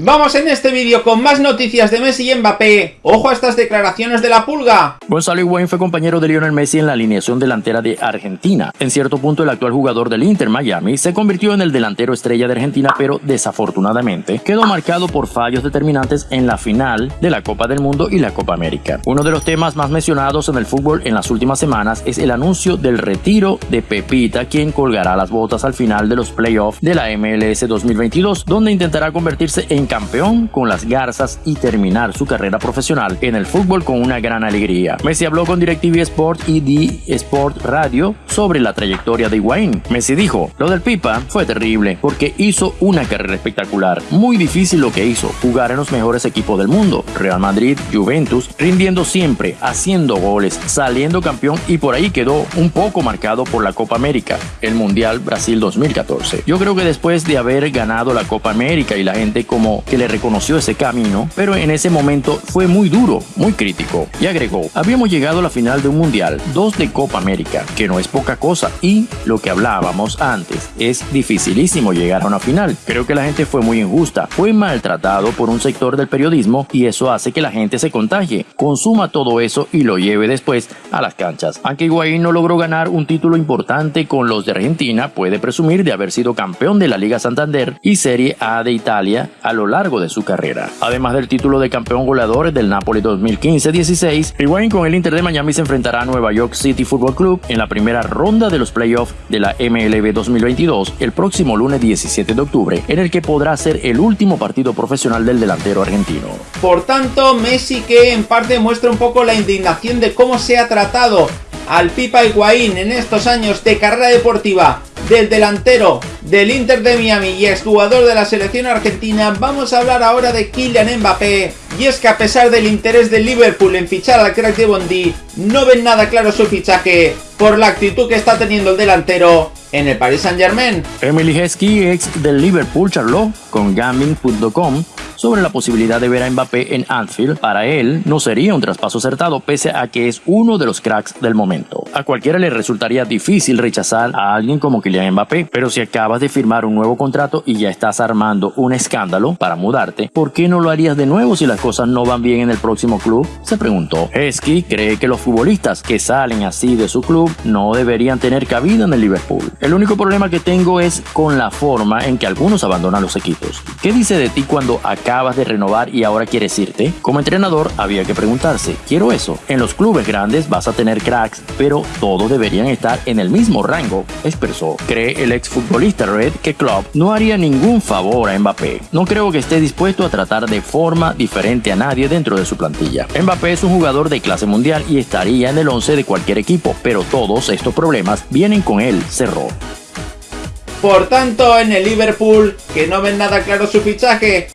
Vamos en este vídeo con más noticias de Messi y Mbappé. Ojo a estas declaraciones de la pulga. Gonzalo Higuaín fue compañero de Lionel Messi en la alineación delantera de Argentina. En cierto punto el actual jugador del Inter Miami se convirtió en el delantero estrella de Argentina, pero desafortunadamente quedó marcado por fallos determinantes en la final de la Copa del Mundo y la Copa América. Uno de los temas más mencionados en el fútbol en las últimas semanas es el anuncio del retiro de Pepita, quien colgará las botas al final de los playoffs de la MLS 2022, donde intentará convertirse en campeón con las garzas y terminar su carrera profesional en el fútbol con una gran alegría. Messi habló con DirecTV Sport y The Sport Radio sobre la trayectoria de Higuaín. Messi dijo, lo del Pipa fue terrible porque hizo una carrera espectacular. Muy difícil lo que hizo, jugar en los mejores equipos del mundo, Real Madrid, Juventus, rindiendo siempre, haciendo goles, saliendo campeón y por ahí quedó un poco marcado por la Copa América, el Mundial Brasil 2014. Yo creo que después de haber ganado la Copa América y la gente como que le reconoció ese camino, pero en ese momento fue muy duro, muy crítico. Y agregó, habíamos llegado a la final de un mundial, dos de Copa América, que no es poca cosa, y lo que hablábamos antes, es dificilísimo llegar a una final. Creo que la gente fue muy injusta, fue maltratado por un sector del periodismo y eso hace que la gente se contagie, consuma todo eso y lo lleve después a las canchas. Aunque Higuaín no logró ganar un título importante con los de Argentina, puede presumir de haber sido campeón de la Liga Santander y Serie A de Italia a lo largo de su carrera. Además del título de campeón goleador del Napoli 2015-16, Higuaín con el Inter de Miami se enfrentará a Nueva York City Football Club en la primera ronda de los playoffs de la MLB 2022 el próximo lunes 17 de octubre, en el que podrá ser el último partido profesional del delantero argentino. Por tanto, Messi que en parte muestra un poco la indignación de cómo se ha tratado al Pipa Higuaín en estos años de carrera deportiva del delantero del Inter de Miami y exjugador de la selección argentina, vamos a hablar ahora de Kylian Mbappé. Y es que a pesar del interés del Liverpool en fichar al crack de Bondi, no ven nada claro su fichaje por la actitud que está teniendo el delantero en el Paris Saint Germain. Emily Heskey, ex del Liverpool, charló con Gambling.com sobre la posibilidad de ver a Mbappé en Anfield. Para él no sería un traspaso acertado pese a que es uno de los cracks del momento. A cualquiera le resultaría difícil rechazar a alguien como Kylian Mbappé, pero si acabas de firmar un nuevo contrato y ya estás armando un escándalo para mudarte, ¿por qué no lo harías de nuevo si las cosas no van bien en el próximo club? Se preguntó. Hesky cree que los futbolistas que salen así de su club no deberían tener cabida en el Liverpool. El único problema que tengo es con la forma en que algunos abandonan los equipos. ¿Qué dice de ti cuando acá acabas de renovar y ahora quieres irte? Como entrenador había que preguntarse, ¿quiero eso? En los clubes grandes vas a tener cracks, pero todos deberían estar en el mismo rango, expresó. Cree el exfutbolista Red que Klopp no haría ningún favor a Mbappé. No creo que esté dispuesto a tratar de forma diferente a nadie dentro de su plantilla. Mbappé es un jugador de clase mundial y estaría en el 11 de cualquier equipo, pero todos estos problemas vienen con él, cerró. Por tanto, en el Liverpool, que no ven nada claro su fichaje,